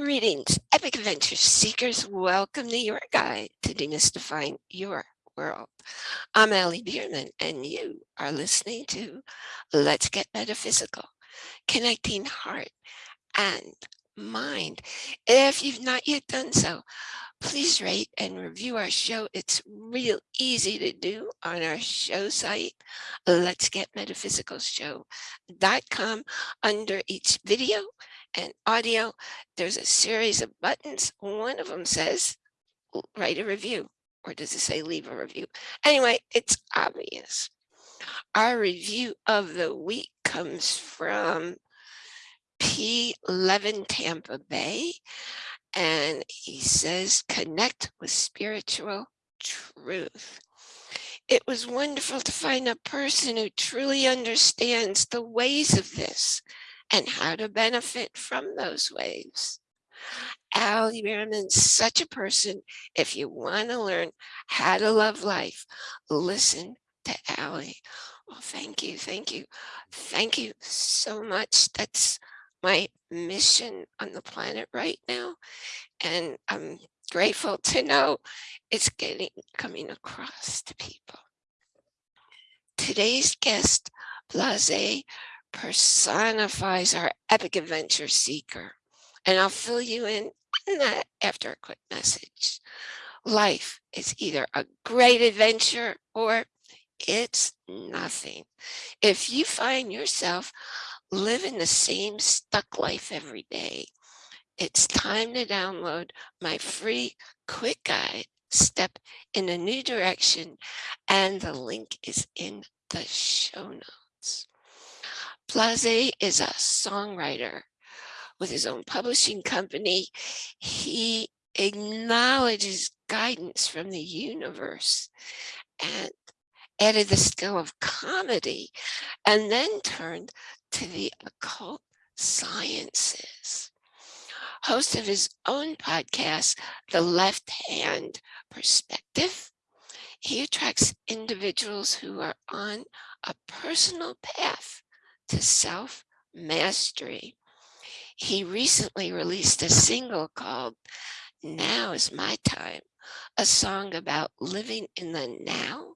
Greetings, epic adventure seekers. Welcome to your guide to demystifying your world. I'm Allie Bierman, and you are listening to Let's Get Metaphysical, connecting heart and mind. If you've not yet done so, please rate and review our show. It's real easy to do on our show site, let's get metaphysical show.com. Under each video and audio, there's a series of buttons. One of them says, write a review, or does it say leave a review? Anyway, it's obvious. Our review of the week comes from P11 Tampa Bay and he says, connect with spiritual truth. It was wonderful to find a person who truly understands the ways of this and how to benefit from those waves. Al Bierman's such a person. If you want to learn how to love life, listen to Allie. Well, oh, thank you, thank you, thank you so much. That's my mission on the planet right now. And I'm grateful to know it's getting coming across to people. Today's guest, Blase, personifies our epic adventure seeker. And I'll fill you in on that after a quick message. Life is either a great adventure or it's nothing. If you find yourself living the same stuck life every day, it's time to download my free quick guide, Step in a New Direction, and the link is in the show notes. Blase is a songwriter with his own publishing company. He acknowledges guidance from the universe and added the skill of comedy and then turned to the occult sciences. Host of his own podcast, The Left Hand Perspective, he attracts individuals who are on a personal path to self-mastery. He recently released a single called Now is My Time, a song about living in the now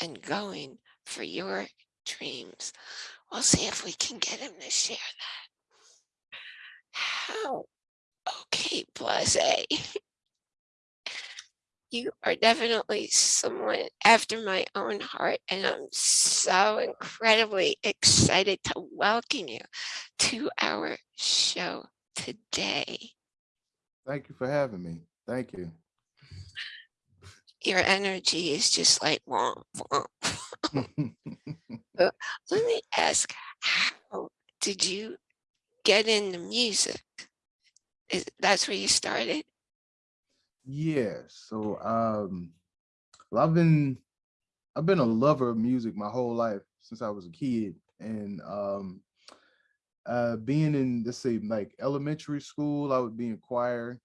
and going for your dreams. We'll see if we can get him to share that. How? Okay, Blase. you are definitely someone after my own heart, and I'm so incredibly excited to welcome you to our show today. Thank you for having me. Thank you. Your energy is just like womp, womp. let me ask, how did you get into music? Is, that's where you started? Yeah, so um, well, I've been I've been a lover of music my whole life since I was a kid, and um, uh, being in let's say like elementary school, I would be in choir.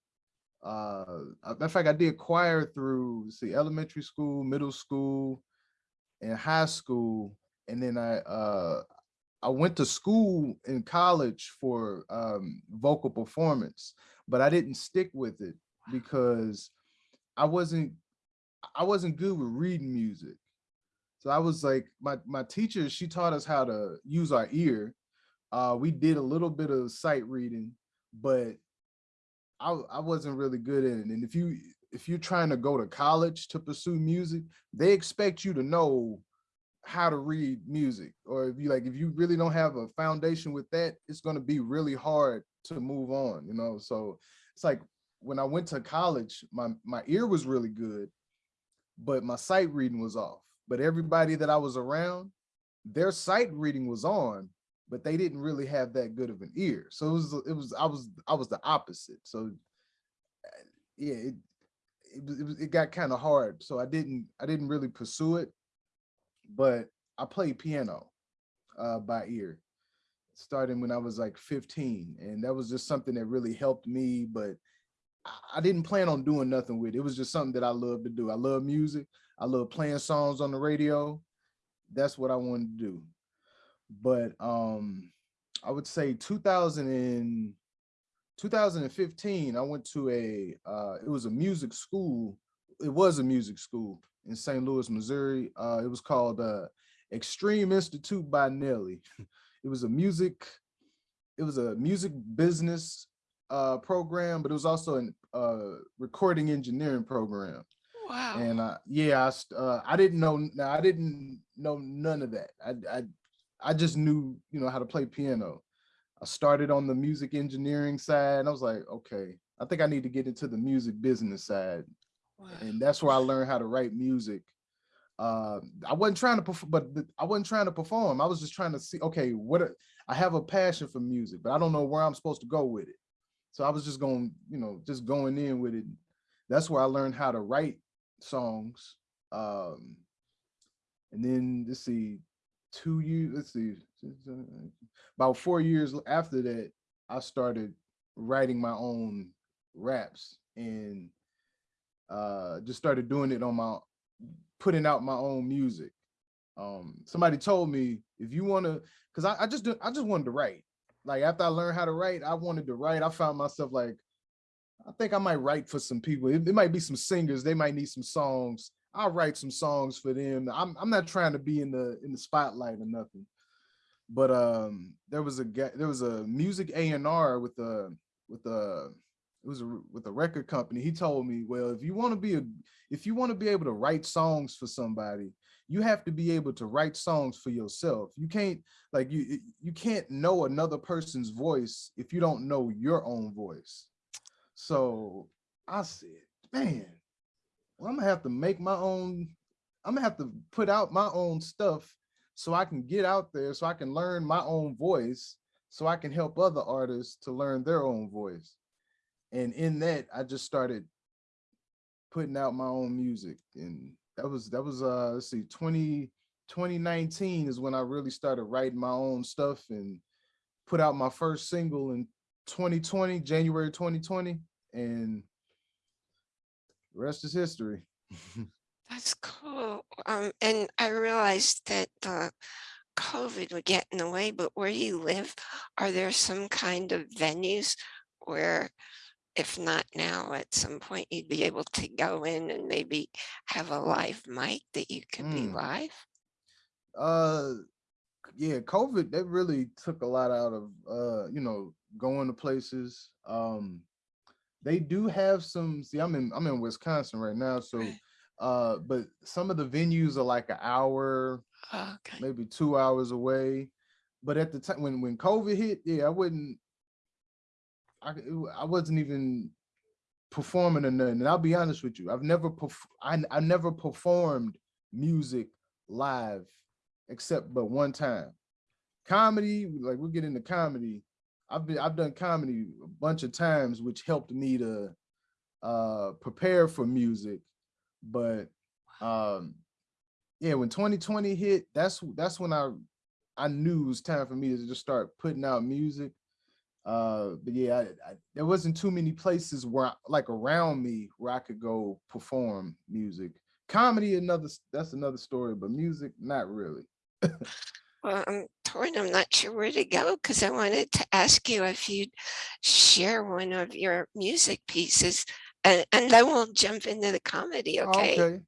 Uh, of fact, I did choir through see elementary school, middle school, and high school, and then I uh, I went to school in college for um, vocal performance, but I didn't stick with it because I wasn't I wasn't good with reading music. So I was like, my, my teacher, she taught us how to use our ear. Uh, we did a little bit of sight reading, but I, I wasn't really good at it. And if you if you're trying to go to college to pursue music, they expect you to know how to read music. Or if you like, if you really don't have a foundation with that, it's going to be really hard to move on, you know? So it's like when I went to college, my, my ear was really good, but my sight reading was off. But everybody that I was around, their sight reading was on, but they didn't really have that good of an ear. So it was, it was, I was, I was the opposite. So yeah, it, it, it, got kind of hard. So I didn't, I didn't really pursue it, but I played piano uh, by ear starting when I was like 15. And that was just something that really helped me, but I didn't plan on doing nothing with it. It was just something that I love to do. I love music. I love playing songs on the radio. That's what I wanted to do. But um, I would say 2000 and 2015, I went to a, uh, it was a music school. It was a music school in St. Louis, Missouri. Uh, it was called uh, Xtreme Institute by Nelly. it was a music, it was a music business uh, program, but it was also a uh, recording engineering program. Wow. And uh, yeah, I, uh, I didn't know, now I didn't know none of that. I, I, I just knew, you know, how to play piano. I started on the music engineering side and I was like, okay, I think I need to get into the music business side. wow. And that's where I learned how to write music. Uh, I wasn't trying to, perform, but I wasn't trying to perform. I was just trying to see, okay, what, are- I have a passion for music, but I don't know where I'm supposed to go with it. So I was just going, you know, just going in with it. That's where I learned how to write songs. Um, and then let's see, two years, let's see, about four years after that, I started writing my own raps and uh, just started doing it on my, putting out my own music. Um, somebody told me if you want to, because I, I just do, I just wanted to write. Like after I learned how to write, I wanted to write. I found myself like, I think I might write for some people. It, it might be some singers. They might need some songs. I'll write some songs for them. I'm I'm not trying to be in the in the spotlight or nothing. But um, there was a there was a music A and R with a with a it was a, with a record company. He told me, well, if you want to be a if you want to be able to write songs for somebody, you have to be able to write songs for yourself. You can't like you you can't know another person's voice if you don't know your own voice. So I said, man, well, I'm gonna have to make my own, I'm gonna have to put out my own stuff so I can get out there, so I can learn my own voice, so I can help other artists to learn their own voice. And in that, I just started putting out my own music. And that was, that was, uh, let's see, 20, 2019 is when I really started writing my own stuff and put out my first single in 2020, January 2020. And the rest is history. That's cool. Um, and I realized that uh, COVID would get in the way, but where you live, are there some kind of venues where, if not now, at some point you'd be able to go in and maybe have a live mic that you can be Mm. live? uh yeah covid that really took a lot out of uh you know going to places um they do have some see i'm in i'm in wisconsin right now so uh but some of the venues are like an hour Okay. maybe two hours away but at the time when when covid hit yeah i wouldn't i i wasn't even performing or nothing and i'll be honest with you i've never I, I never performed music live except but one time. Comedy like we'll get into comedy. I've been i've done comedy a bunch of times which helped me to uh prepare for music but um yeah when 2020 hit that's that's when i i knew it was time for me to just start putting out music uh but yeah I, I, there wasn't too many places where like around me where i could go perform music comedy another that's another story but music not really Well, I'm torn. I'm not sure where to go because I wanted to ask you if you'd share one of your music pieces and, and then we'll jump into the comedy, okay? okay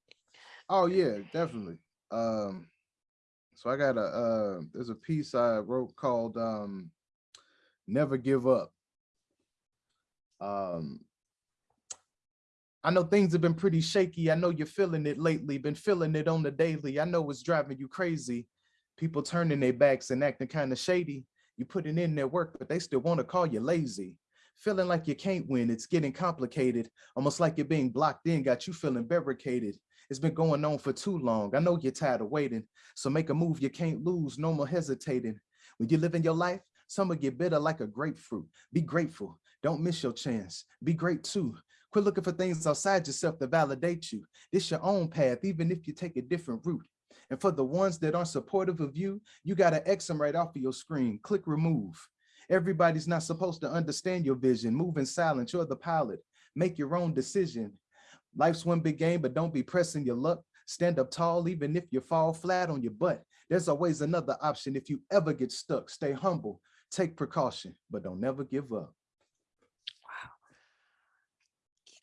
oh yeah definitely um so i got a uh there's a piece i wrote called um never give up um I know things have been pretty shaky. I know you're feeling it lately, been feeling it on the daily. I know it's driving you crazy. People turning their backs and acting kind of shady. You putting in their work, but they still want to call you lazy. Feeling like you can't win, it's getting complicated. Almost like you're being blocked in, got you feeling barricaded. It's been going on for too long. I know you're tired of waiting. So make a move you can't lose, no more hesitating. When you're living your life, some will get bitter like a grapefruit. Be grateful. Don't miss your chance. Be great too. Quit looking for things outside yourself to validate you. It's your own path, even if you take a different route. And for the ones that aren't supportive of you, you got to X them right off of your screen. Click remove. Everybody's not supposed to understand your vision. Move in silence. You're the pilot. Make your own decision. Life's one big game, but don't be pressing your luck. Stand up tall, even if you fall flat on your butt. There's always another option if you ever get stuck. Stay humble, Take precaution, but don't never give up. Wow.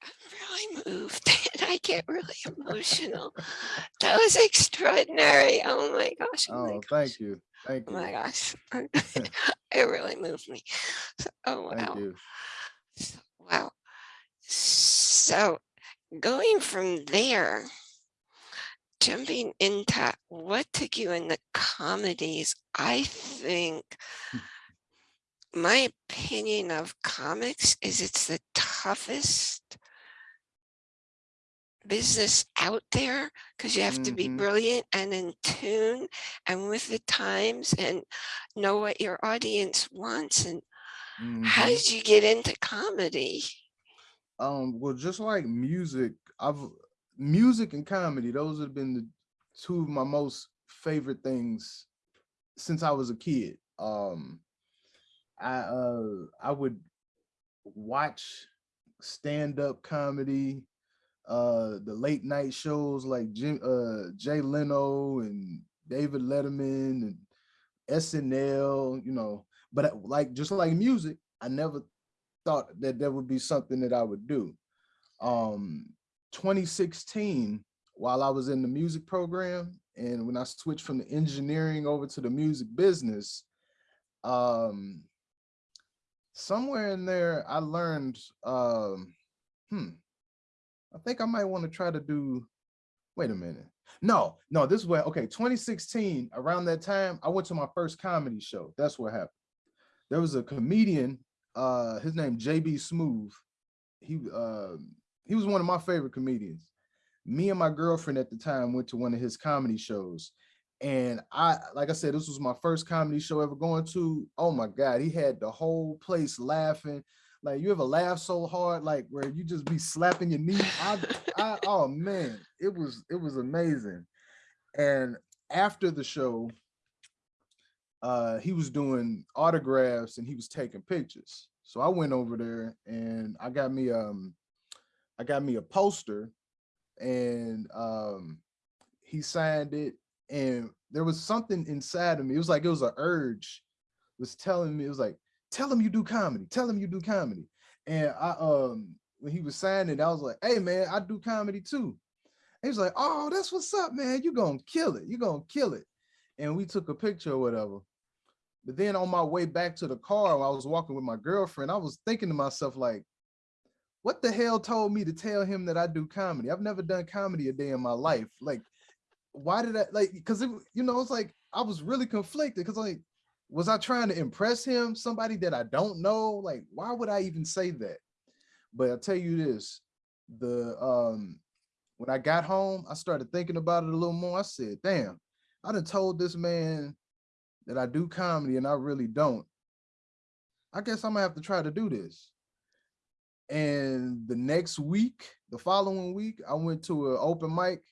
I'm really moved and I get really emotional. that was extraordinary. Oh my gosh. Oh, oh, oh my gosh. thank you. Thank you. Oh my gosh. it really moved me. So, oh, wow. So, wow. So going from there, jumping into what took you in the comedies, I think hmm my opinion of comics is it's the toughest business out there because you have to be Mhm. brilliant and in tune and with the times and know what your audience wants and how Mhm. did you get into comedy? Um, well, just like music, I've music and comedy, those have been the two of my most favorite things since I was a kid. Um, I uh I would watch stand-up comedy, uh the late night shows like Jim uh Jay Leno and David Letterman and SNL, you know, but like just like music, I never thought that that would be something that I would do. Um 2016, while I was in the music program and when I switched from the engineering over to the music business, um somewhere in there I learned um hmm I think I might want to try to do wait a minute. No, no, this is where okay, 2016, around that time, I went to my first comedy show. That's what happened. There was a comedian, uh, his name JB Smoove. He uh he was one of my favorite comedians. Me and my girlfriend at the time went to one of his comedy shows. And I, like I said, this was my first comedy show ever going to. Oh my God, he had the whole place laughing. Like you ever laugh so hard, like where you just be slapping your knee. I, I, oh man, it was it was amazing. And after the show, uh, he was doing autographs and he was taking pictures. So I went over there and I got me um, I got me a poster, and um, he signed it. And there was something inside of me. It was like it was an urge, was telling me it was like, tell him you do comedy. Tell him you do comedy. And I um when he was signing, I was like, hey man, I do comedy too. He was like, oh, that's what's up, man. You gonna kill it. You gonna kill it. And we took a picture or whatever. But then on my way back to the car, I was walking with my girlfriend, I was thinking to myself, like, what the hell told me to tell him that I do comedy? I've never done comedy a day in my life. Like, why did I like because you know, it's like I was really conflicted because like was I trying to impress him, somebody that I don't know? Like, why would I even say that? But I'll tell you this, the um when I got home, I started thinking about it a little more. I said, damn, I done told this man that I do comedy and I really don't. I guess I'm gonna have to try to do this. And the next week, the following week, I went to an open mic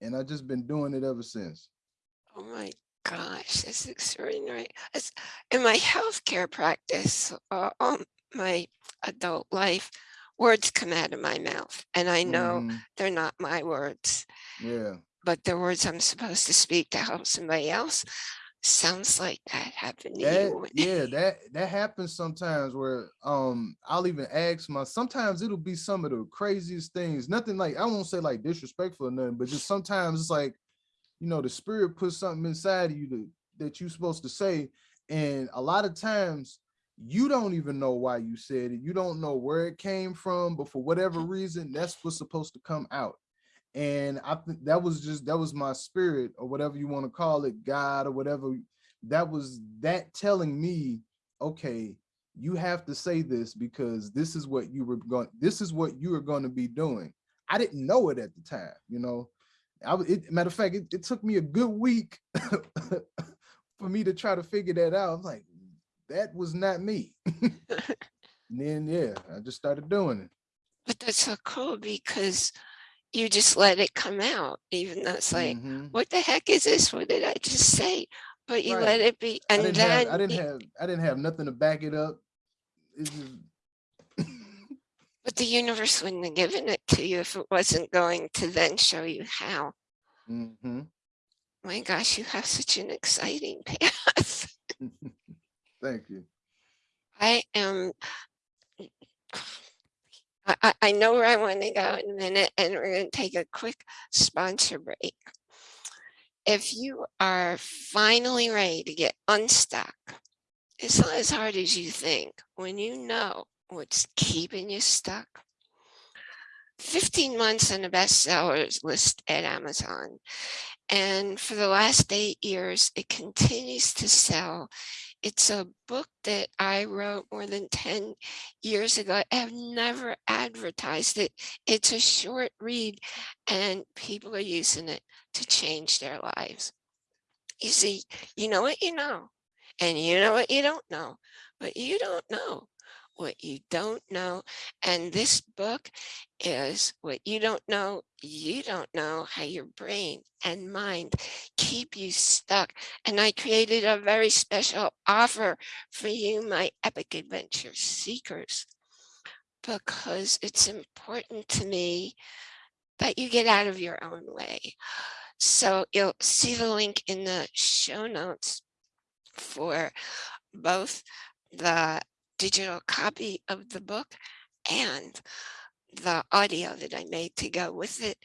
and I've just been doing it ever since. Oh my gosh, that's extraordinary. It's, in my healthcare practice, uh, um, my adult life, words come out of my mouth and I know Mhm, they're not my words, Yeah. but they're words I'm supposed to speak to help somebody else. Sounds like that happened to That you. yeah, that that happens sometimes where um I'll even ask my sometimes it'll be some of the craziest things. Nothing like I won't say like disrespectful or nothing, but just sometimes it's like, you know, the spirit puts something inside of you to, that you're supposed to say. And a lot of times you don't even know why you said it. You don't know where it came from, but for whatever reason, that's what's supposed to come out. And I think that was just that was my spirit or whatever you want to call it, God or whatever. That was that telling me, okay, you have to say this because this is what you were going, this is what you are going to be doing. I didn't know it at the time, you know. I was it, matter of fact, it, it took me a good week for me to try to figure that out. I'm like, that was not me. and then yeah, I just started doing it. But that's so cool because you just let it come out, even though it's like, Mhm. what the heck is this? What did I just say? But you Right. let it be. I And didn't then have I didn't have I didn't have nothing to back it up. Just But the universe wouldn't have given it to you if it wasn't going to then show you how. Mhm. My gosh, you have such an exciting path. Thank you. I am, I, I, know where I want to go in a minute and we're going to take a quick sponsor break. If you are finally ready to get unstuck, it's not as hard as you think when you know what's keeping you stuck. 15 months on the bestsellers list at Amazon. And for the last eight years, it continues to sell. It's a book that I wrote more than 10 years ago. I have never advertised it. It's a short read and people are using it to change their lives. You see, you know what you know, and you know what you don't know, but you don't know what you don't know. And this book is what you don't know. You don't know how your brain and mind keep you stuck. And I created a very special offer for you, my epic adventure seekers, because it's important to me that you get out of your own way. So you'll see the link in the show notes for both the digital copy of the book and the audio that I made to go with it.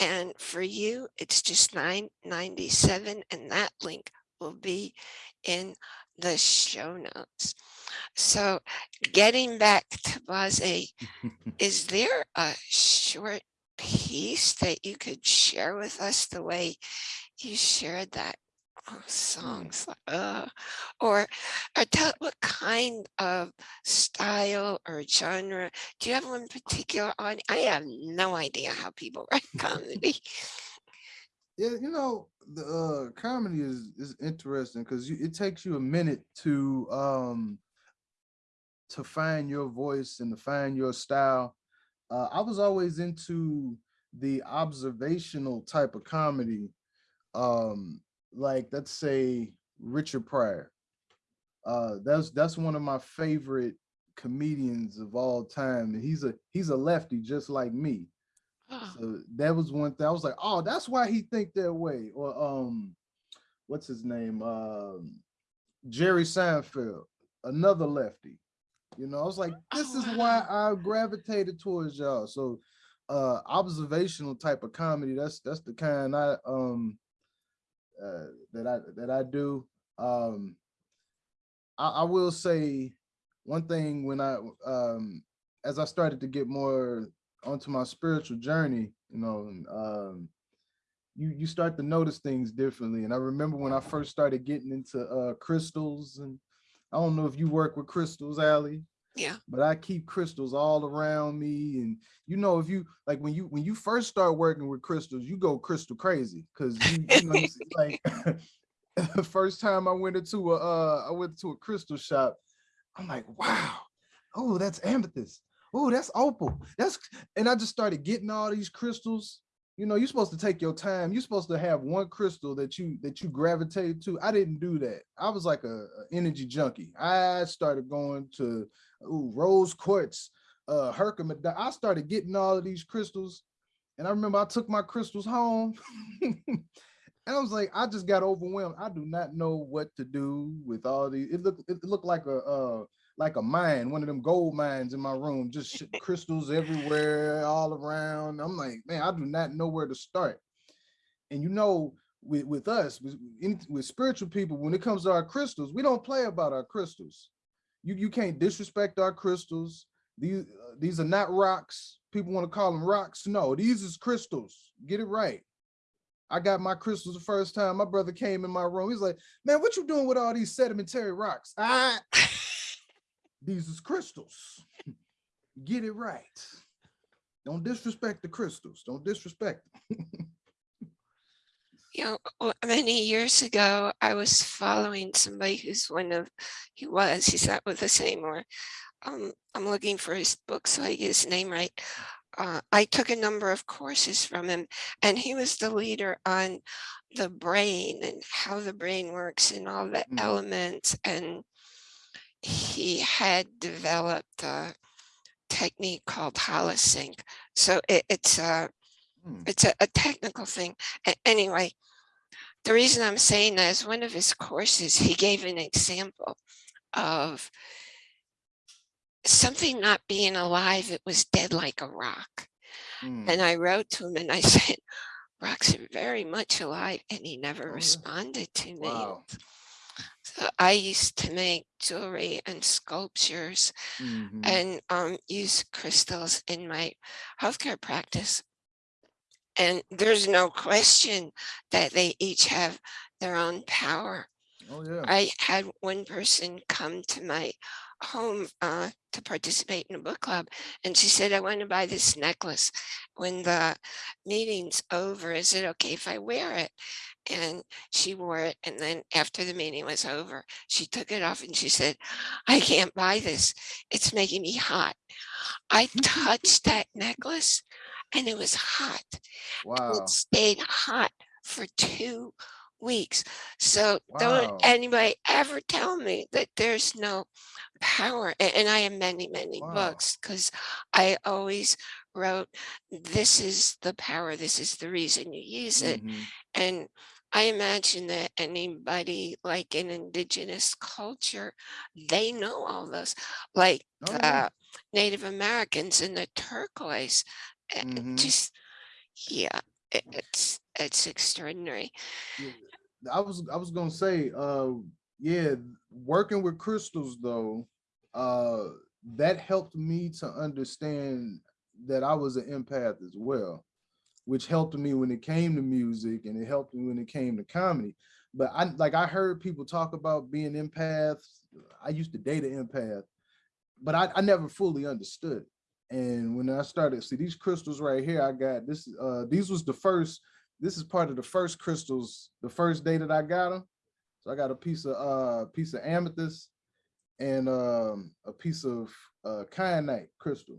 And for you, it's just $9.97 and that link will be in the show notes. So getting back to Blase, is there a short piece that you could share with us the way you shared that. Songs uh, or or tell what kind of style or genre do you have one particular on i have no idea how people write comedy Yeah, you know, the uh, comedy is is interesting because it takes you a minute to um to find your voice and to find your style. Uh, I was always into the observational type of comedy, um, like let's say Richard Pryor. Uh, that's that's one of my favorite comedians of all time, and he's a he's a lefty just like me. oh, So that was one thing. I was like, oh, that's why he think that way. Or um, what's his name? Um, Jerry Seinfeld, another lefty. You know, I was like, this Oh, is why. I gravitated towards y'all. So uh observational type of comedy, that's that's the kind I um uh that I that I do. Um I, I will say one thing when I um as I started to get more onto my spiritual journey, you know, um you you start to notice things differently. And I remember when I first started getting into uh crystals and I don't know if you work with crystals, Allie, yeah but I keep crystals all around me. And you know, if you like when you when you first start working with crystals, you go crystal crazy because you you know like the first time I went into a uh I went to a crystal shop, I'm like, wow, oh, that's amethyst. Oh, that's opal. That's and I just started getting all these crystals. You know, you're supposed to take your time. You're supposed to have one crystal that you that you gravitate to. I didn't do that. I was like a, a energy junkie. I started going to ooh, rose quartz, uh, Herkimer. I started getting all of these crystals, and I remember I took my crystals home. And I was like, I just got overwhelmed. I do not know what to do with all these. It looked it looked like a uh like a mine, one of them gold mines in my room, just crystals everywhere, all around. I'm like, man, I do not know where to start. And you know, with with us, with, with spiritual people, when it comes to our crystals, we don't play about our crystals. You you can't disrespect our crystals. These uh, these are not rocks. People want to call them rocks. No, these is crystals. Get it right. I got my crystals the first time. My brother came in my room. He's like, man, what you doing with all these sedimentary rocks? Ah, these is crystals. Get it right. Don't disrespect the crystals. Don't disrespect them. you know many years ago i was following somebody who's one of he was he's not with us anymore um i'm looking for his book so i get his name right uh, I took a number of courses from him and he was the leader on the brain and how the brain works and all the Mm, elements and he had developed a technique called holosync. So it, it's a mm, it's a, a technical thing. Anyway, the reason I'm saying that is one of his courses, he gave an example of something not being alive, it was dead like a rock. Mm. And I wrote to him and I said, rocks are very much alive, and he never Oh, responded to me. Wow. So I used to make jewelry and sculptures Mhm. and um, use crystals in my healthcare practice. And there's no question that they each have their own power. Oh, yeah. I had one person come to my home uh, to participate in a book club, and she said, I want to buy this necklace. When the meeting's over, is it okay if I wear it? And she wore it. And then after the meeting was over, she took it off and she said, I can't buy this. It's making me hot. I touched that necklace and it was hot. Wow. It stayed hot for two weeks. So don't anybody ever tell me that there's no power. And I have many, many Wow. books because I always wrote, this is the power, this is the reason you use it. Mhm. And I imagine that anybody like an indigenous culture, they know all those, like Oh, yeah. the Native Americans in the turquoise. Uh, Mhm. Just, yeah, it, it's it's extraordinary. I was I was gonna say, uh, yeah, working with crystals though, uh, that helped me to understand that I was an empath as well, which helped me when it came to music and it helped me when it came to comedy. But I like I heard people talk about being empaths. I used to date an empath, but I, I never fully understood. And when I started, see these crystals right here, I got this, uh, these was the first this is part of the first crystals, the first day that I got them. So I got a piece of uh piece of amethyst and um a piece of uh kyanite crystal.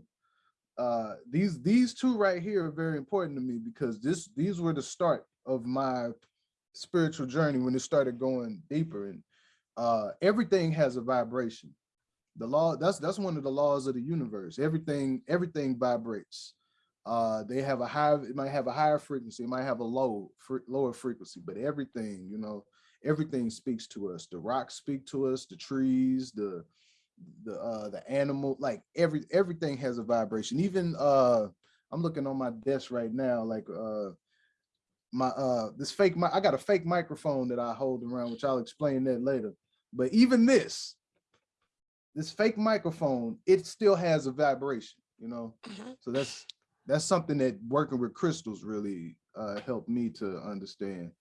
Uh these these two right here are very important to me because this these were the start of my spiritual journey when it started going deeper and uh everything has a vibration. The law that's that's one of the laws of the universe. Everything everything vibrates. Uh they have a high it might have a higher frequency it might have a low fre lower frequency but everything you know everything speaks to us. The rocks speak to us the trees the the uh the animal like every everything has a vibration. Even uh i'm looking on my desk right now like uh my uh this fake mi- i got a fake microphone that i hold around which i'll explain that later. But even this this fake microphone it still has a vibration you know Mhm. so that's that's something that working with crystals really uh, helped me to understand.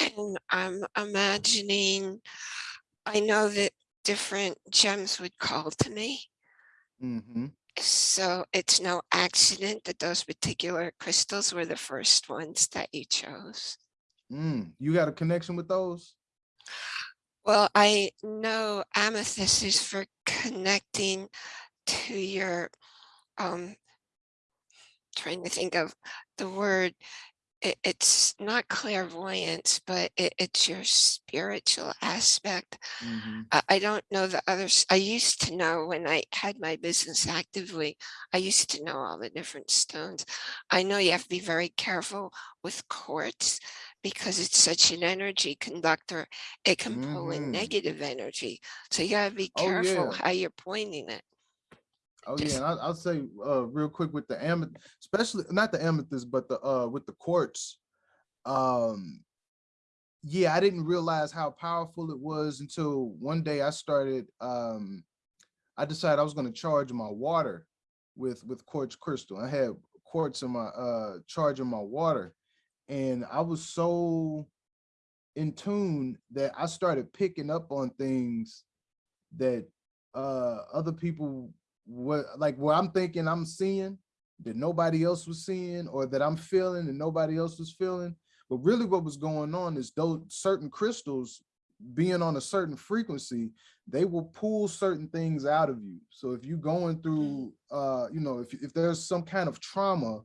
And I'm imagining, I know that different gems would call to me. Mm -hmm. So it's no accident that those particular crystals were the first ones that you chose. Mm. You got a connection with those? Well, I know amethyst is for connecting to your, um, trying to think of the word. It, it's not clairvoyance, but it, it's your spiritual aspect. Mhm. I, I don't know the others. I used to know when I had my business actively, I used to know all the different stones. I know you have to be very careful with quartz because it's such an energy conductor. It can pull in Mhm. negative energy. So you gotta be Oh, careful yeah. how you're pointing it. Oh Just- yeah, and I'll, I'll say uh, real quick with the amethyst, especially not the amethyst, but the uh with the quartz. Um, yeah, I didn't realize how powerful it was until one day I started. Um, I decided I was going to charge my water with with quartz crystal. I had quartz in my uh charging my water, and I was so in tune that I started picking up on things that uh other people were like what I'm thinking I'm seeing that nobody else was seeing or that I'm feeling and nobody else was feeling. But really what was going on is those certain crystals being on a certain frequency, they will pull certain things out of you. So if you're going through uh, you know, if if there's some kind of trauma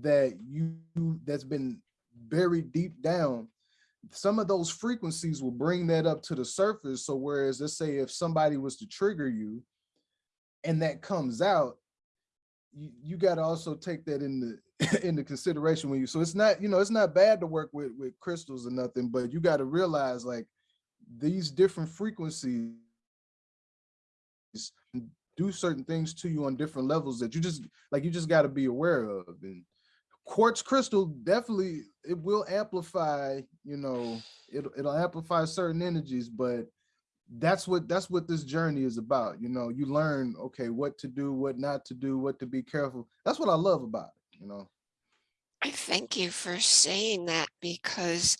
that you that's been buried deep down, some of those frequencies will bring that up to the surface. So whereas let's say if somebody was to trigger you and that comes out, you, you got to also take that into into consideration when you so it's not you know it's not bad to work with with crystals or nothing but you got to realize like these different frequencies do certain things to you on different levels that you just like you just got to be aware of and quartz crystal definitely it will amplify you know it'll, it'll amplify certain energies but that's what that's what this journey is about you know? You learn okay what to do what not to do what to be careful. That's what i love about it you know? I thank you for saying that because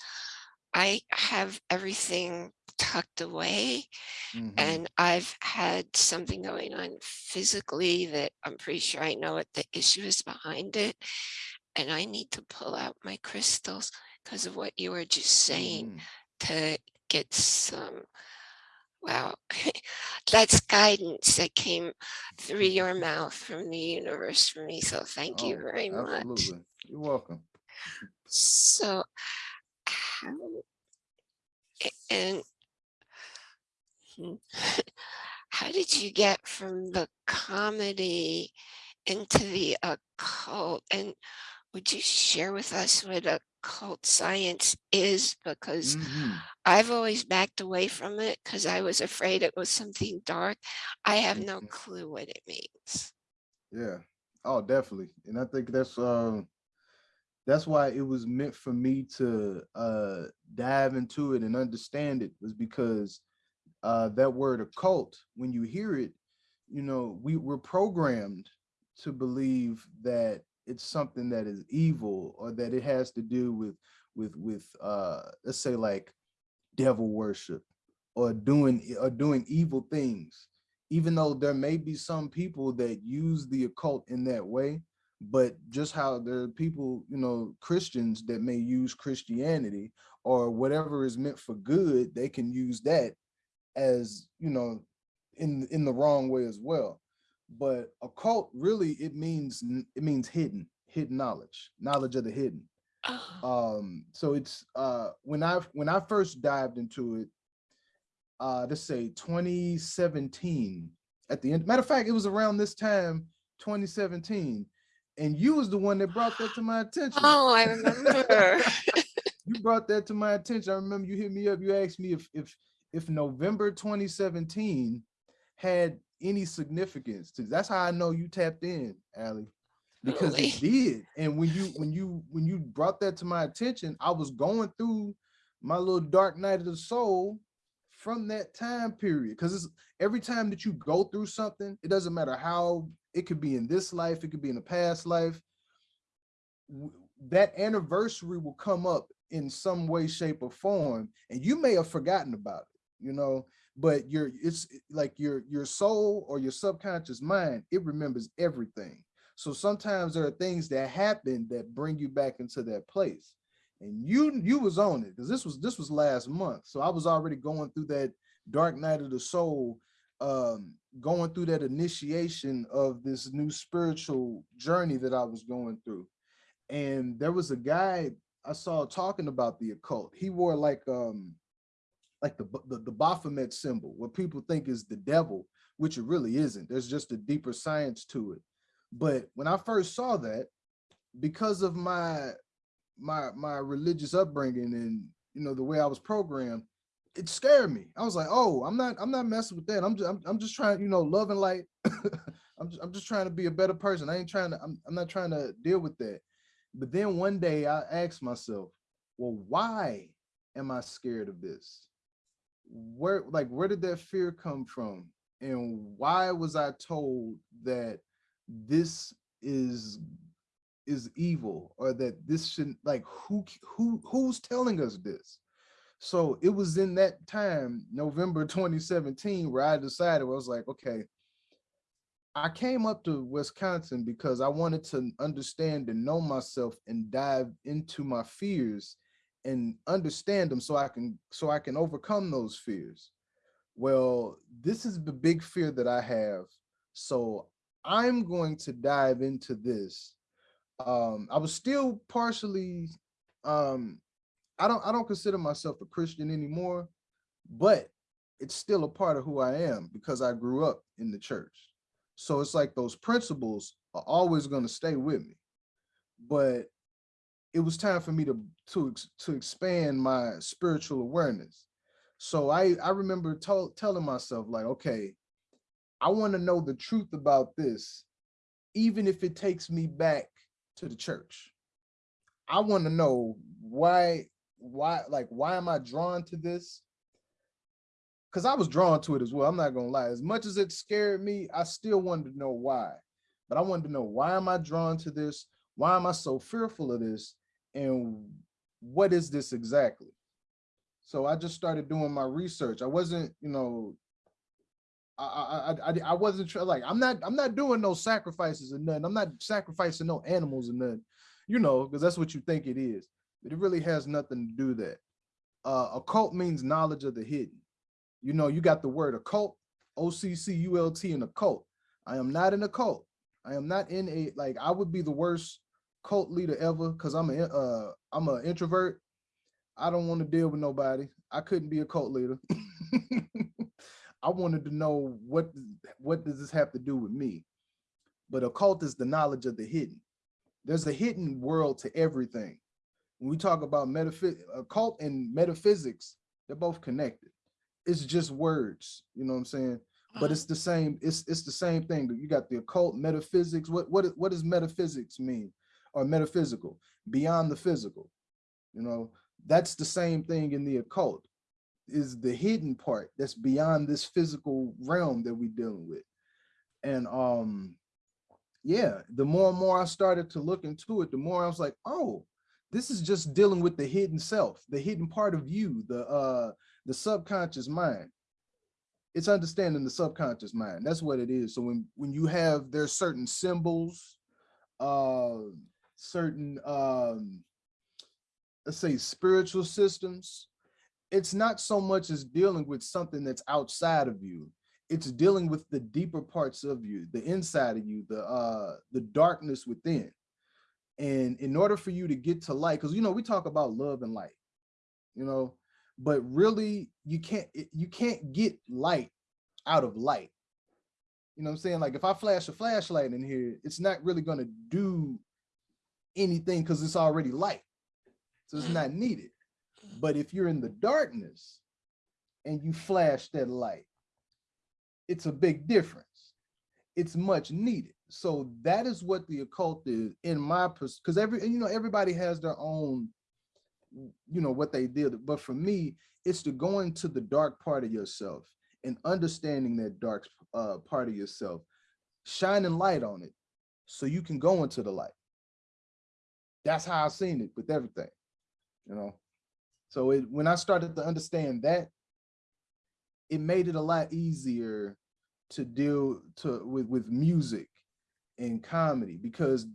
I have everything tucked away hmm and I've had something going on physically that I'm pretty sure I know what the issue is behind it. And I need to pull out my crystals because of what you were just saying hmm to get some, wow, that's guidance that came through your mouth from the universe for me. So thank you oh very much. absolutely you're welcome So how, and how did you get from the comedy into the occult? And would you share with us what occult science is? Because hmm I've always backed away from it because I was afraid it was something dark. I have no hmm clue what it means. yeah oh definitely and i think that's um that's why it was meant for me to uh dive into it and understand it was because uh that word occult when you hear it you know we we're programmed to believe that it's something that is evil or that it has to do with with with uh let's say like devil worship or doing or doing evil things. Even though there may be some people that use the occult in that way but just how there are people you know christians that may use christianity or whatever is meant for good they can use that as you know in in the wrong way as well but occult really it means it means hidden hidden knowledge knowledge of the hidden Oh, um so it's uh when i when i first dived into it uh let's say 2017 at the end matter of fact it was around this time 2017 and you was the one that brought that to my attention oh, I remember. you brought that to my attention. I remember you hit me up. You asked me if if if November 2017 had any significance. to- That's how I know you tapped in, Allie, because Really? it did. And when you when you when you brought that to my attention, I was going through my little dark night of the soul from that time period. Because it's every time that you go through something, it doesn't matter how it could be in this life, it could be in a past life that anniversary will come up in some way shape or form and you may have forgotten about it you know but your it's like your your soul or your subconscious mind it remembers everything. So sometimes there are things that happen that bring you back into that place. And you you was on it because this was this was last month. So i was already going through that dark night of the soul um going through that initiation of this new spiritual journey that i was going through. And there was a guy I saw talking about the occult. He wore like um like the the, the Baphomet symbol, what people think is the devil, which it really isn't. There's just a deeper science to it. But when I first saw that, because of my my my religious upbringing and you know the way I was programmed, it scared me. I was like, oh, I'm not I'm not messing with that. I'm just I'm, I'm just trying, you know, love and light. I'm just, I'm just trying to be a better person. I ain't trying to I'm, I'm not trying to deal with that. But then one day I asked myself, well, why am I scared of this? Where like where did that fear come from? And why was I told that this is is evil or that this shouldn't like who who who's telling us this? So it was in that time, November 2017, where I decided I was like, okay, I came up to Wisconsin because I wanted to understand and know myself and dive into my fears and understand them so I can so I can overcome those fears. Well, this is the big fear that I have. So I'm going to dive into this. Um, I was still partially um I don't I don't consider myself a Christian anymore, but it's still a part of who I am because I grew up in the church. So it's like those principles are always going to stay with me. But it was time for me to to to expand my spiritual awareness. So I I remember telling myself like, okay, I want to know the truth about this, even if it takes me back to the church. I want to know why, why, like, why am I drawn to this? Because I was drawn to it as well. I'm not gonna lie. As much as it scared me, I still wanted to know why. But I wanted to know why am I drawn to this? Why am I so fearful of this? And what is this exactly? So I just started doing my research. I wasn't, you know, I I I, I wasn't like I'm not I'm not doing no sacrifices or nothing. I'm not sacrificing no animals or nothing, you know, because that's what you think it is. But it really has nothing to do that. Uh, occult means knowledge of the hidden. You know, you got the word occult, O-C-C-U-L-T in occult. I am not in a cult. I am not in a like I would be the worst cult leader ever because I'm a uh I'm an introvert. I don't want to deal with nobody. I couldn't be a cult leader. I wanted to know what what does this have to do with me? But occult is the knowledge of the hidden. There's a hidden world to everything. When we talk about metaphysics, occult and metaphysics, they're both connected. It's just words, you know what I'm saying? But it's the same, it's it's the same thing. You got the occult metaphysics. What what what does metaphysics mean? Or metaphysical, beyond the physical. You know, that's the same thing in the occult is the hidden part that's beyond this physical realm that we're dealing with. And um, yeah, the more and more I started to look into it, the more I was like, oh, this is just dealing with the hidden self, the hidden part of you, the uh, the subconscious mind. It's understanding the subconscious mind. That's what it is. So when when you have there's certain symbols, uh, certain um, let's say spiritual systems, it's not so much as dealing with something that's outside of you. It's dealing with the deeper parts of you, the inside of you, the uh, the darkness within. And in order for you to get to light, because you know we talk about love and light, you know, but really you can't you can't get light out of light. You know what I'm saying? Like if I flash a flashlight in here, it's not really going to do anything because it's already light. So it's not needed. But if you're in the darkness and you flash that light, it's a big difference. It's much needed. So that is what the occult is in my because every you know everybody has their own you know what they did but for me it's to go into the dark part of yourself and understanding that dark uh, part of yourself shining light on it so you can go into the light that's how i've seen it with everything you know so it, when I started to understand that, it made it a lot easier to deal to with, with music and comedy because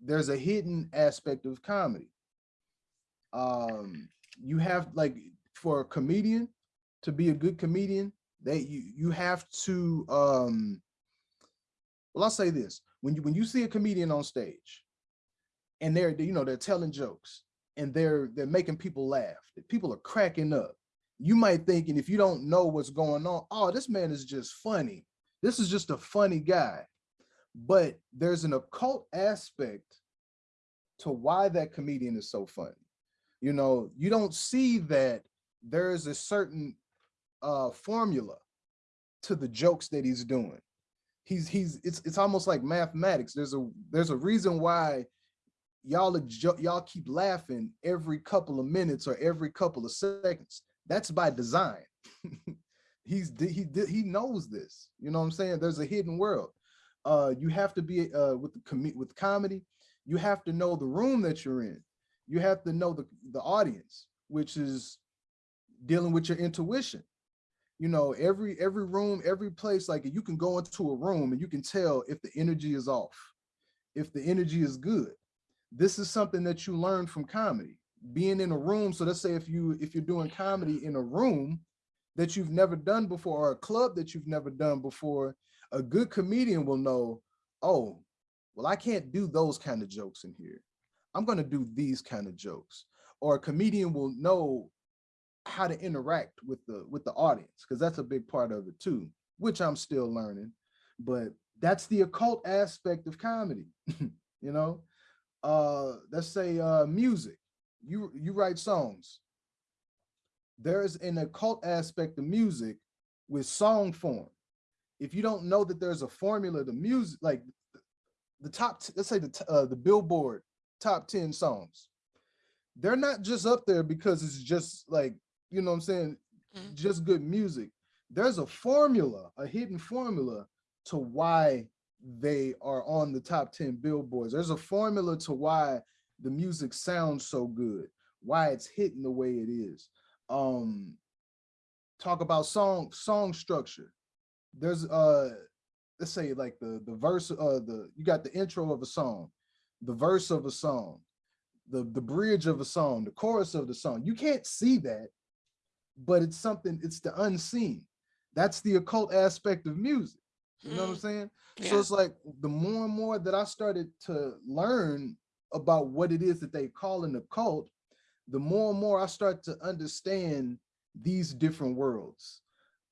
there's a hidden aspect of comedy. Um, you have like for a comedian to be a good comedian, that you you have to um well I'll say this when you when you see a comedian on stage and they're you know they're telling jokes and they're they're making people laugh. People are cracking up. You might think, and if you don't know what's going on, oh, this man is just funny. This is just a funny guy. But there's an occult aspect to why that comedian is so funny. You know, you don't see that there's a certain uh, formula to the jokes that he's doing. He's he's it's it's almost like mathematics. There's a there's a reason why y'all y'all keep laughing every couple of minutes or every couple of seconds. That's by design. He's he he knows this. You know what I'm saying? There's a hidden world. Uh, you have to be uh, with the with comedy. You have to know the room that you're in. You have to know the the audience, which is dealing with your intuition. You know, every every room, every place, like you can go into a room and you can tell if the energy is off, if the energy is good this is something that you learn from comedy. Being in a room so let's say if you if you're doing comedy in a room that you've never done before or a club that you've never done before a good comedian will know oh well i can't do those kind of jokes in here. I'm going to do these kind of jokes. Or a comedian will know how to interact with the with the audience because that's a big part of it too which i'm still learning but that's the occult aspect of comedy you know uh, let's say uh, music, you, you write songs. There's an occult aspect of music with song form. if you don't know that there's a formula to music, like the top, let's say the, uh, the Billboard top 10 songs, they're not just up there because it's just like, you know what I'm saying, Mhm. just good music. There's a formula, a hidden formula to why they are on the top 10 billboards. There's a formula to why the music sounds so good, why it's hitting the way it is. Um talk about song song structure. There's uh let's say like the the verse uh the you got the intro of a song, the verse of a song, the the bridge of a song, the chorus of the song. You can't see that, but it's something it's the unseen. That's the occult aspect of music. You know what I'm Mm, saying? So it's like the more and more that I started to learn about what it is that they call an occult, the more and more I start to understand these different worlds,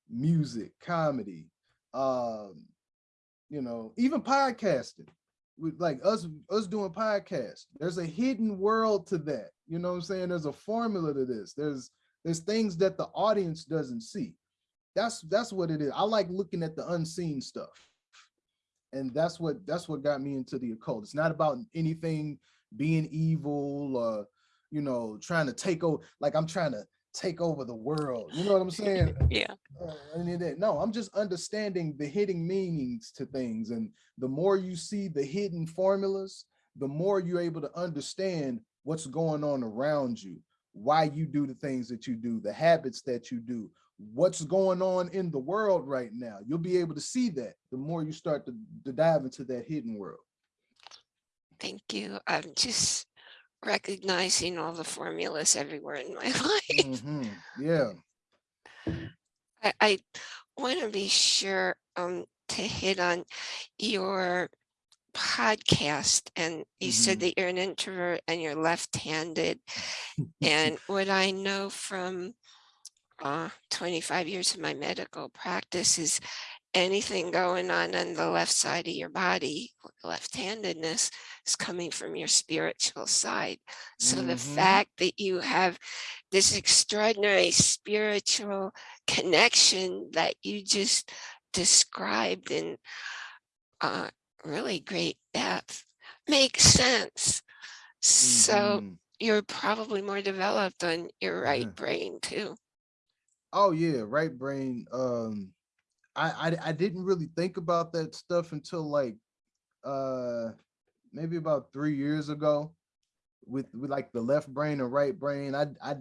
music, comedy, um, you know, even podcasting. With like us, us doing podcasts, there's a hidden world to that. You know what I'm saying? There's a formula to this. There's there's things that the audience doesn't see. That's that's what it is. I like looking at the unseen stuff and that's what that's what got me into the occult it's not about anything being evil or you know trying to take over like i'm trying to take over the world you know what i'm saying Yeah. Uh, any of that. no i'm just understanding the hidden meanings to things and the more you see the hidden formulas the more you're able to understand what's going on around you why you do the things that you do the habits that you do what's going on in the world right now. You'll be able to see that the more you start to, to dive into that hidden world. Thank you. I'm just recognizing all the formulas everywhere in my life. Mhm, Yeah. I, I want to be sure um, to hit on your podcast. And you said Mhm. that you're an introvert and you're left-handed. And what I know from uh, 25 years of my medical practice is anything going on on the left side of your body, left-handedness is coming from your spiritual side. So the Mhm. fact that you have this extraordinary spiritual connection that you just described in uh, really great depth makes sense. So Mhm. you're probably more developed on your right Uh-huh. brain too. Oh yeah, right brain. Um, I, I I didn't really think about that stuff until like uh maybe about three years ago with with like the left brain and right brain. I I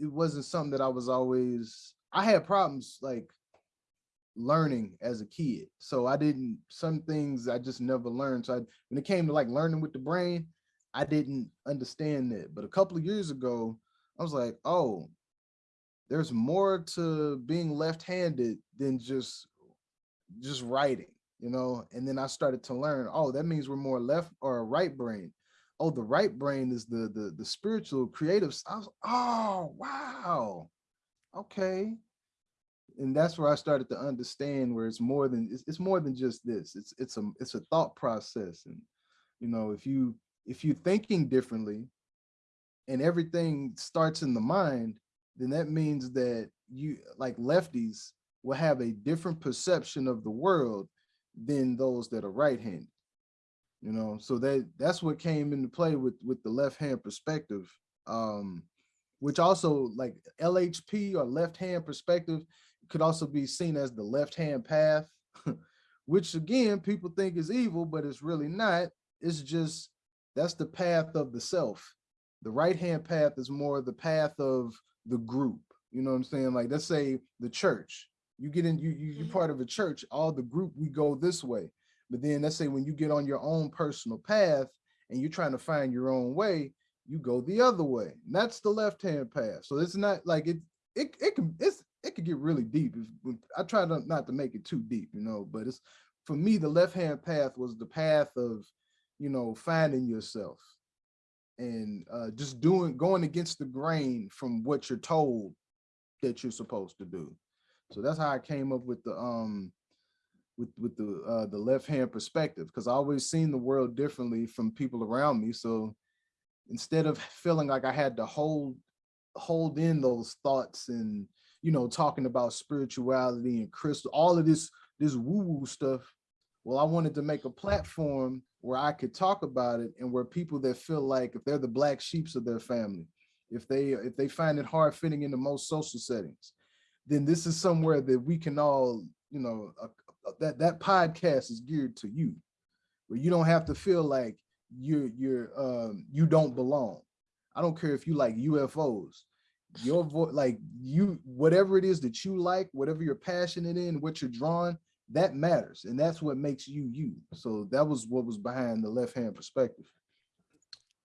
it wasn't something that I was always I had problems like learning as a kid. So I didn't some things I just never learned. So I, when it came to like learning with the brain, I didn't understand that. But a couple of years ago, I was like, oh, there's more to being left-handed than just just writing, you know. And then I started to learn, oh, that means we're more left or right brain. Oh, the right brain is the the the spiritual creative. I was, oh, wow. Okay. And that's where I started to understand where it's more than it's, it's more than just this. It's it's a it's a thought process. And you know, if you if you're thinking differently and everything starts in the mind, then that means that you like lefties will have a different perception of the world than those that are right-handed. You know, so that that's what came into play with with the left hand perspective. Um, which also like LHP or left hand perspective could also be seen as the left hand path, which again people think is evil, but it's really not. It's just that's the path of the self. The right hand path is more the path of the group. You know what I'm saying? Like let's say the church. You get in, you you you're Mhm. part of a church. All the group we go this way. But then let's say when you get on your own personal path and you're trying to find your own way, you go the other way. And that's the left hand path. So it's not like it it it can it's it could get really deep. If, I try to not to make it too deep, you know, but it's for me the left hand path was the path of you know finding yourself and uh just doing going against the grain from what you're told that you're supposed to do. So that's how I came up with the um with with the uh the left hand perspective because I always seen the world differently from people around me. So instead of feeling like I had to hold hold in those thoughts and you know talking about spirituality and crystal all of this this woo-woo stuff. Well, I wanted to make a platform where I could talk about it and where people that feel like if they're the black sheeps of their family, if they if they find it hard fitting into most social settings, then this is somewhere that we can all, you know, uh, that that podcast is geared to you, where you don't have to feel like you're you're um you don't belong. I don't care if you like UFOs, your voice, like you, whatever it is that you like, whatever you're passionate in, what you're drawn, that matters, and that's what makes you you. So that was what was behind the left hand perspective.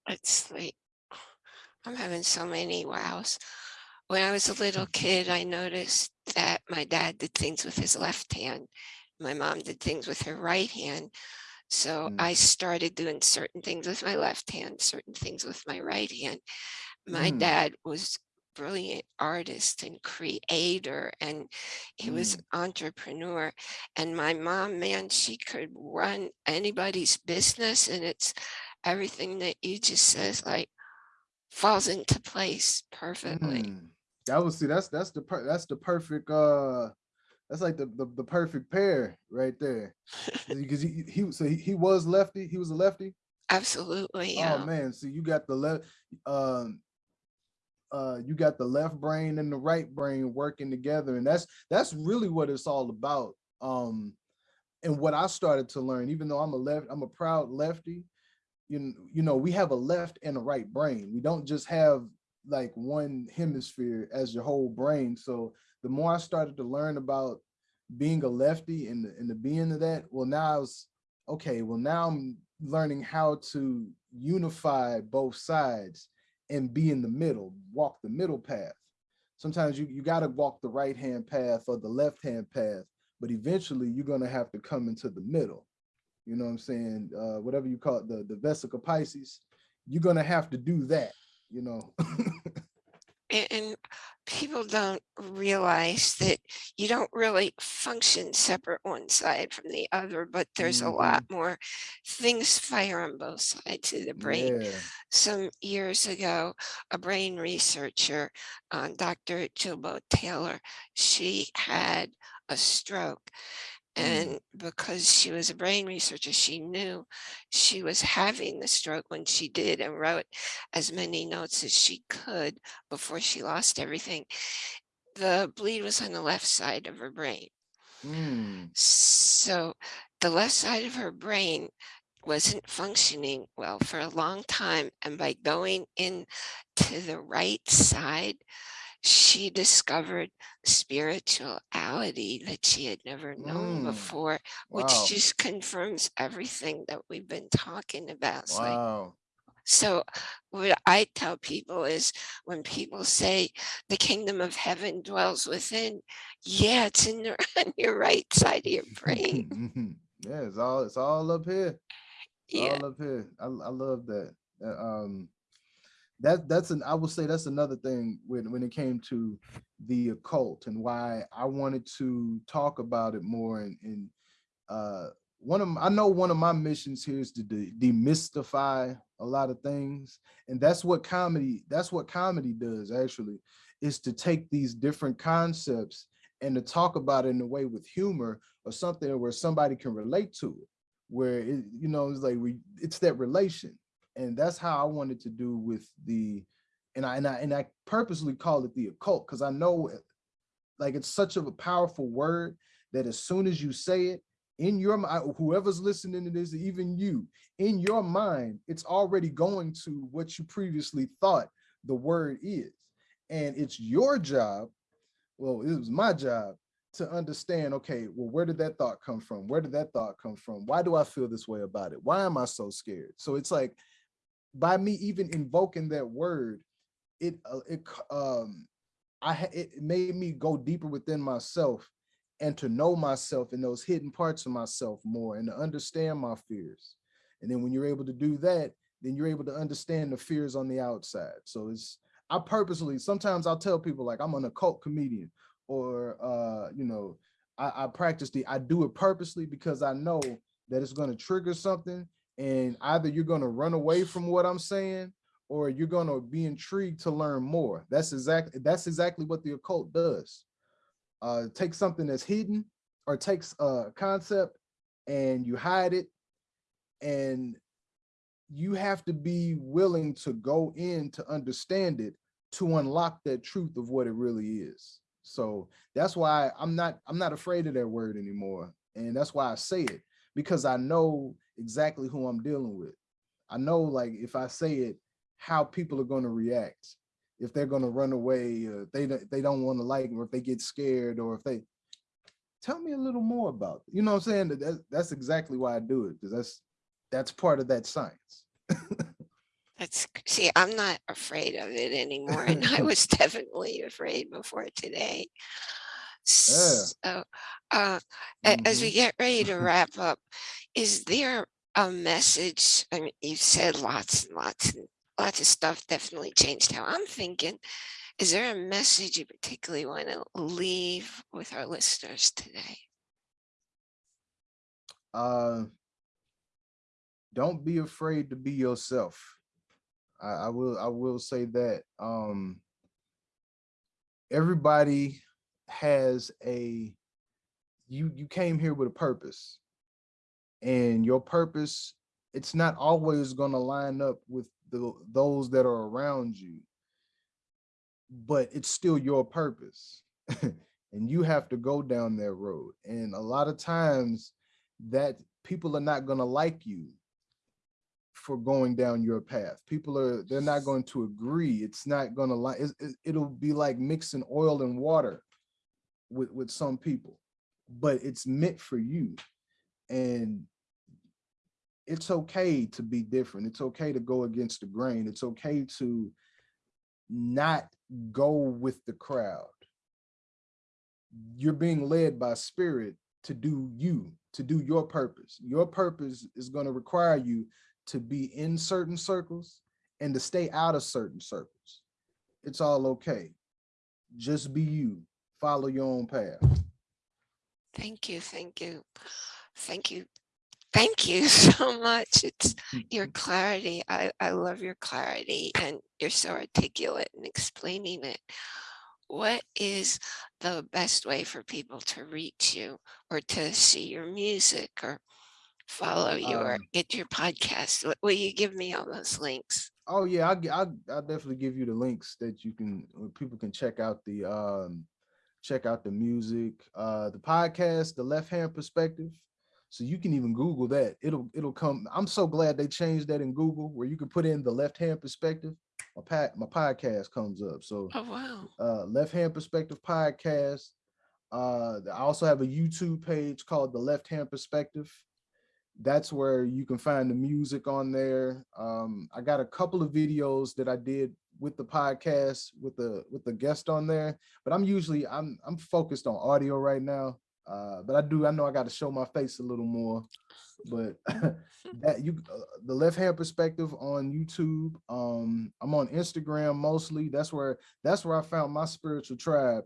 It's like, I'm having so many wows. When I was a little kid, I noticed that my dad did things with his left hand. My mom did things with her right hand. So Mm. I started doing certain things with my left hand, certain things with my right hand. My Mm. dad was brilliant artist and creator and he was Mm. an entrepreneur and my mom man she could run anybody's business and it's everything that you just says like falls into place perfectly Mm. That was see that's that's the per, that's the perfect uh that's like the, the the perfect pair right there because he, he so he, he was lefty he was a lefty absolutely oh man so you got the left um uh you got the left brain and the right brain working together. And that's that's really what it's all about. Um and what i started to learn even though i'm a left i'm a proud lefty you you know we have a left and a right brain. We don't just have like one hemisphere as your whole brain. So the more i started to learn about being a lefty and the, and the being of that well now i was okay well now i'm learning how to unify both sides and be in the middle, walk the middle path. Sometimes you, you got to walk the right hand path or the left hand path, but eventually you're going to have to come into the middle. You know what I'm saying? Uh, whatever you call it, the, the vesica piscis, you're going to have to do that, you know? and, people don't realize that you don't really function separate one side from the other but there's a lot more things fire on both sides of the brain yeah. some years ago, a brain researcher, uh, Dr. Jill Bolte Taylor, she had a stroke. Mm. And because she was a brain researcher, she knew she was having the stroke when she did and wrote as many notes as she could before she lost everything. The bleed was on the left side of her brain. Mm. So the left side of her brain wasn't functioning well for a long time. And by going in to the right side, she discovered spirituality that she had never known Mm. before, which Wow. just confirms everything that we've been talking about. It's like, Wow. so what I tell people is when people say the kingdom of heaven dwells within, yeah, it's in the, on your right side of your brain. Yeah, it's all it's all up here. Yeah. all up here. I, I love that. Uh, Um, that that's an I will say that's another thing when when it came to the occult and why I wanted to talk about it more. And, and uh, one of I know one of my missions here is to de demystify a lot of things, and that's what comedy that's what comedy does actually is to take these different concepts and to talk about it in a way with humor or something where somebody can relate to it where it, you know, it's like we, it's that relation. And that's how I wanted to do with the, and I, and I, and I purposely call it the occult because I know eh, like it's such of a powerful word that as soon as you say it in your mind, whoever's listening to this, even you, in your mind, it's already going to what you previously thought the word is. And it's your job, well, it was my job to understand, okay, well, where did that thought come from? Where did that thought come from? Why do I feel this way about it? Why am I so scared? So it's like, by me even invoking that word, it, uh, it, um, I, it made me go deeper within myself and to know myself and those hidden parts of myself more and to understand my fears. And then when you're able to do that, then you're able to understand the fears on the outside. So it's, I purposely, sometimes I'll tell people like I'm an occult comedian or, uh, you know, I, I practice the, I do it purposely because I know that it's going to trigger something and either you're going to run away from what I'm saying or you're going to be intrigued to learn more. That's exactly, that's exactly what the occult does. Uh, take something that's hidden or takes a concept and you hide it and you have to be willing to go in to understand it to unlock that truth of what it really is. So that's why I'm not I'm not afraid of that word anymore. And that's why I say it because I know exactly who I'm dealing with. I know like if I say it, how people are going to react. If they're going to run away, or they they don't want to like, or if they get scared, or if they tell me a little more about it. You know what I'm saying? That's, that's exactly why I do it because that's that's part of that science. That's, see, I'm not afraid of it anymore. And I was definitely afraid before today. So, uh, a- as Mhm. we get ready to wrap up, is there a message? I mean, you've said lots and lots and lots of stuff definitely changed how I'm thinking. Is there a message you particularly want to leave with our listeners today? Uh, don't be afraid to be yourself. I, I will I will say that. Um, everybody has a you you came here with a purpose and your purpose it's not always going to line up with the those that are around you. But it's still your purpose and you have to go down that road and a lot of times that people are not going to like you for going down your path. People are they're not going to agree it's not going to like it'll be like mixing oil and water with with some people but it's meant for you and it's okay to be different. It's okay to go against the grain. It's okay to not go with the crowd. You're being led by spirit to do you to do your purpose. Your purpose is going to require you to be in certain circles and to stay out of certain circles. It's all okay. Just be you. Follow your own path. Thank you, thank you, thank you, thank you so much. It's your clarity. I, I love your clarity and you're so articulate in explaining it. What is the best way for people to reach you or to see your music or follow you or Um, get your podcast? Will- you give me all those links? Oh yeah, I'll, I'll, I'll definitely give you the links that you can, people can check out the, um, check out the music, uh, the podcast, the left hand perspective. So you can even Google that. It'll, it'll come. I'm so glad they changed that in Google where you can put in the left hand perspective. My pat, my podcast comes up. So Oh, wow. uh, Left Hand Perspective podcast. Uh, I also have a YouTube page called The Left Hand Perspective. That's where you can find the music on there. Um, I got a couple of videos that I did with the podcast with the with the guest on there, but I'm usually I'm I'm focused on audio right now. Uh, but I do I know I got to show my face a little more. But that you uh, the left hand perspective on YouTube. Um, I'm on Instagram mostly. That's where that's where I found my spiritual tribe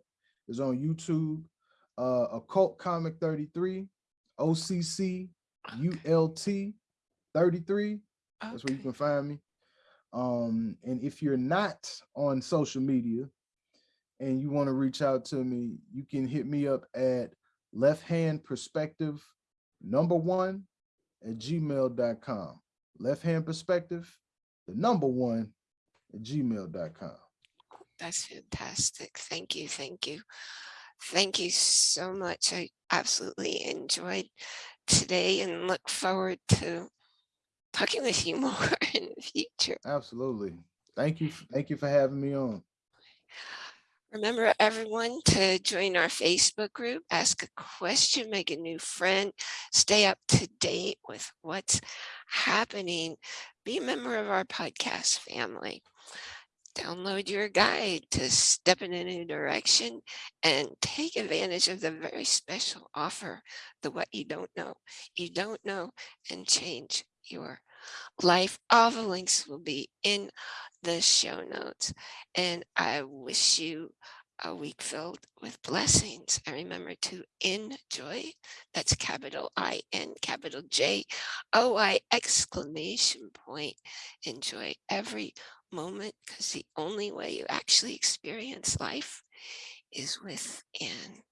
is on YouTube. Uh, occult comic 33, OCC ULT 33. That's where you can find me. Um, and if you're not on social media and you want to reach out to me, you can hit me up at left hand perspective number one at gmail.com. Left hand perspective, the number one at gmail.com. That's fantastic. Thank you. Thank you. Thank you so much. I absolutely enjoyed today and look forward to talking with you more in the future. Absolutely. Thank you. Thank you for having me on. Remember everyone to join our Facebook group, ask a question, make a new friend, stay up to date with what's happening. Be a member of our podcast family. Download your guide to step in a new direction and take advantage of the very special offer, the what you don't know. You don't know and change your life. All the links will be in the show notes. And I wish you a week filled with blessings. And remember to enjoy. That's capital I N capital J O I exclamation point. Enjoy every moment because the only way you actually experience life is within.